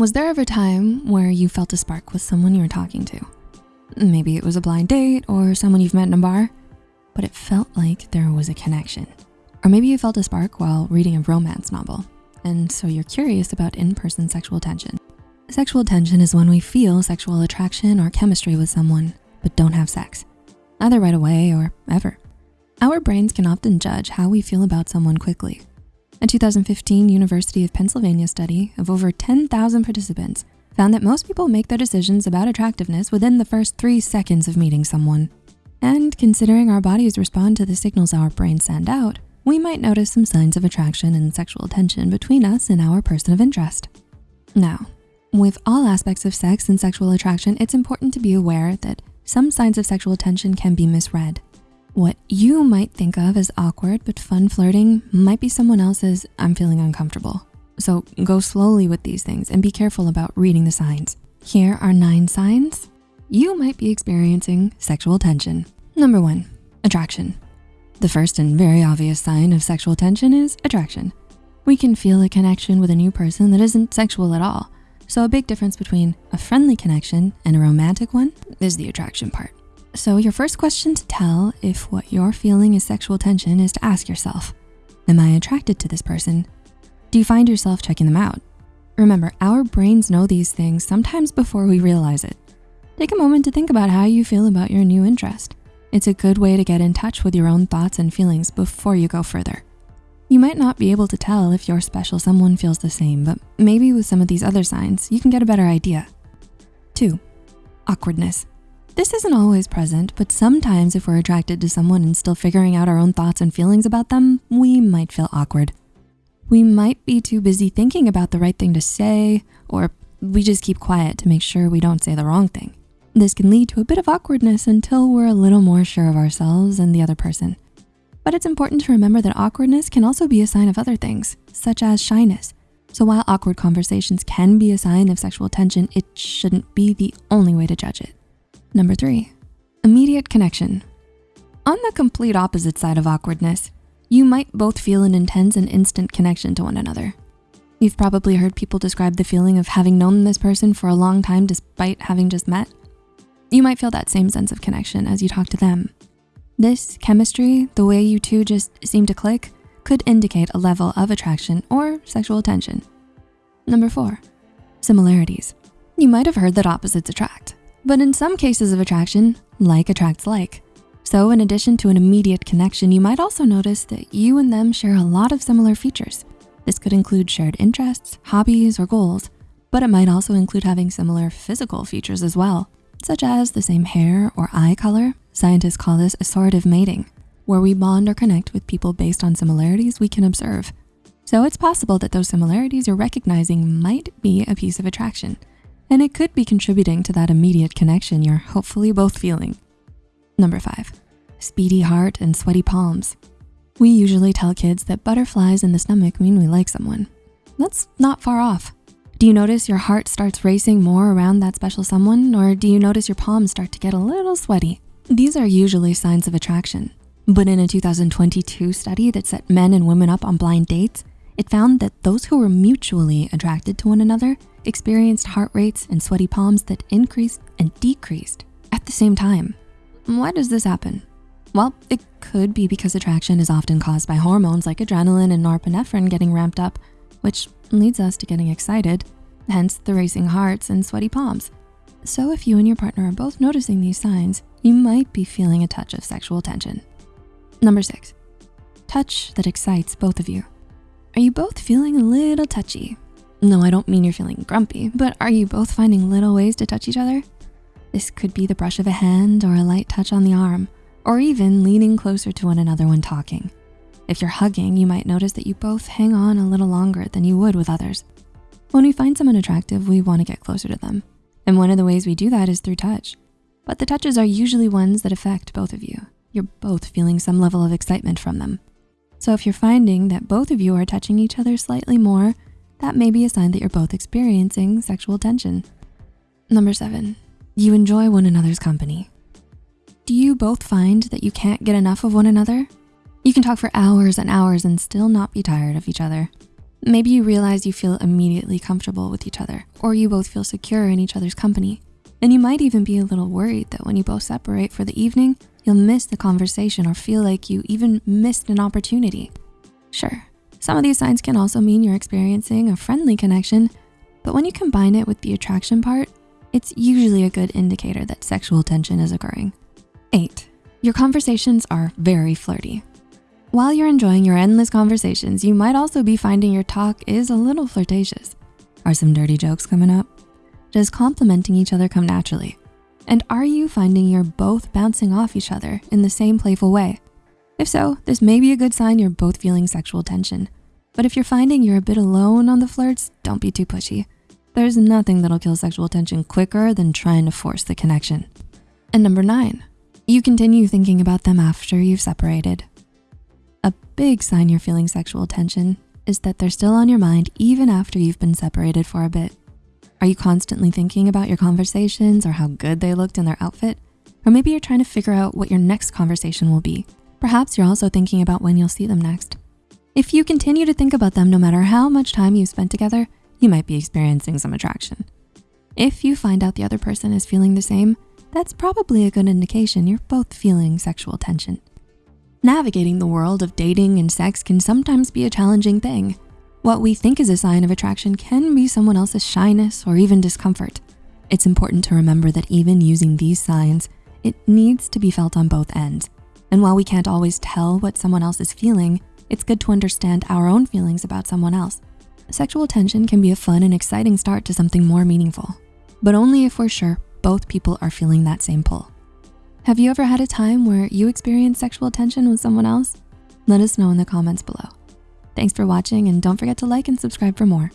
Was there ever a time where you felt a spark with someone you were talking to? Maybe it was a blind date or someone you've met in a bar, but it felt like there was a connection. Or maybe you felt a spark while reading a romance novel, and so you're curious about in-person sexual tension. Sexual tension is when we feel sexual attraction or chemistry with someone, but don't have sex, either right away or ever. Our brains can often judge how we feel about someone quickly a 2015 University of Pennsylvania study of over 10,000 participants found that most people make their decisions about attractiveness within the first three seconds of meeting someone. And considering our bodies respond to the signals our brains send out, we might notice some signs of attraction and sexual tension between us and our person of interest. Now, with all aspects of sex and sexual attraction, it's important to be aware that some signs of sexual tension can be misread. What you might think of as awkward but fun flirting might be someone else's I'm feeling uncomfortable. So go slowly with these things and be careful about reading the signs. Here are nine signs you might be experiencing sexual tension. Number one, attraction. The first and very obvious sign of sexual tension is attraction. We can feel a connection with a new person that isn't sexual at all. So a big difference between a friendly connection and a romantic one is the attraction part. So your first question to tell if what you're feeling is sexual tension is to ask yourself, am I attracted to this person? Do you find yourself checking them out? Remember, our brains know these things sometimes before we realize it. Take a moment to think about how you feel about your new interest. It's a good way to get in touch with your own thoughts and feelings before you go further. You might not be able to tell if your special someone feels the same, but maybe with some of these other signs, you can get a better idea. Two, awkwardness. This isn't always present, but sometimes if we're attracted to someone and still figuring out our own thoughts and feelings about them, we might feel awkward. We might be too busy thinking about the right thing to say, or we just keep quiet to make sure we don't say the wrong thing. This can lead to a bit of awkwardness until we're a little more sure of ourselves and the other person. But it's important to remember that awkwardness can also be a sign of other things, such as shyness. So while awkward conversations can be a sign of sexual tension, it shouldn't be the only way to judge it. Number three, immediate connection. On the complete opposite side of awkwardness, you might both feel an intense and instant connection to one another. You've probably heard people describe the feeling of having known this person for a long time despite having just met. You might feel that same sense of connection as you talk to them. This chemistry, the way you two just seem to click, could indicate a level of attraction or sexual tension. Number four, similarities. You might have heard that opposites attract. But in some cases of attraction, like attracts like. So in addition to an immediate connection, you might also notice that you and them share a lot of similar features. This could include shared interests, hobbies, or goals, but it might also include having similar physical features as well, such as the same hair or eye color. Scientists call this assortative mating, where we bond or connect with people based on similarities we can observe. So it's possible that those similarities you're recognizing might be a piece of attraction and it could be contributing to that immediate connection you're hopefully both feeling. Number five, speedy heart and sweaty palms. We usually tell kids that butterflies in the stomach mean we like someone. That's not far off. Do you notice your heart starts racing more around that special someone or do you notice your palms start to get a little sweaty? These are usually signs of attraction. But in a 2022 study that set men and women up on blind dates, it found that those who were mutually attracted to one another experienced heart rates and sweaty palms that increased and decreased at the same time. Why does this happen? Well, it could be because attraction is often caused by hormones like adrenaline and norepinephrine getting ramped up, which leads us to getting excited, hence the racing hearts and sweaty palms. So if you and your partner are both noticing these signs, you might be feeling a touch of sexual tension. Number six, touch that excites both of you. Are you both feeling a little touchy? No, I don't mean you're feeling grumpy, but are you both finding little ways to touch each other? This could be the brush of a hand or a light touch on the arm, or even leaning closer to one another when talking. If you're hugging, you might notice that you both hang on a little longer than you would with others. When we find someone attractive, we wanna get closer to them. And one of the ways we do that is through touch. But the touches are usually ones that affect both of you. You're both feeling some level of excitement from them. So if you're finding that both of you are touching each other slightly more, that may be a sign that you're both experiencing sexual tension. Number seven, you enjoy one another's company. Do you both find that you can't get enough of one another? You can talk for hours and hours and still not be tired of each other. Maybe you realize you feel immediately comfortable with each other, or you both feel secure in each other's company. And you might even be a little worried that when you both separate for the evening, you'll miss the conversation or feel like you even missed an opportunity. Sure, some of these signs can also mean you're experiencing a friendly connection, but when you combine it with the attraction part, it's usually a good indicator that sexual tension is occurring. Eight, your conversations are very flirty. While you're enjoying your endless conversations, you might also be finding your talk is a little flirtatious. Are some dirty jokes coming up? Does complimenting each other come naturally? And are you finding you're both bouncing off each other in the same playful way? If so, this may be a good sign you're both feeling sexual tension. But if you're finding you're a bit alone on the flirts, don't be too pushy. There's nothing that'll kill sexual tension quicker than trying to force the connection. And number nine, you continue thinking about them after you've separated. A big sign you're feeling sexual tension is that they're still on your mind even after you've been separated for a bit. Are you constantly thinking about your conversations or how good they looked in their outfit? Or maybe you're trying to figure out what your next conversation will be. Perhaps you're also thinking about when you'll see them next. If you continue to think about them no matter how much time you've spent together, you might be experiencing some attraction. If you find out the other person is feeling the same, that's probably a good indication you're both feeling sexual tension. Navigating the world of dating and sex can sometimes be a challenging thing. What we think is a sign of attraction can be someone else's shyness or even discomfort. It's important to remember that even using these signs, it needs to be felt on both ends. And while we can't always tell what someone else is feeling, it's good to understand our own feelings about someone else. Sexual tension can be a fun and exciting start to something more meaningful, but only if we're sure both people are feeling that same pull. Have you ever had a time where you experienced sexual tension with someone else? Let us know in the comments below. Thanks for watching and don't forget to like and subscribe for more.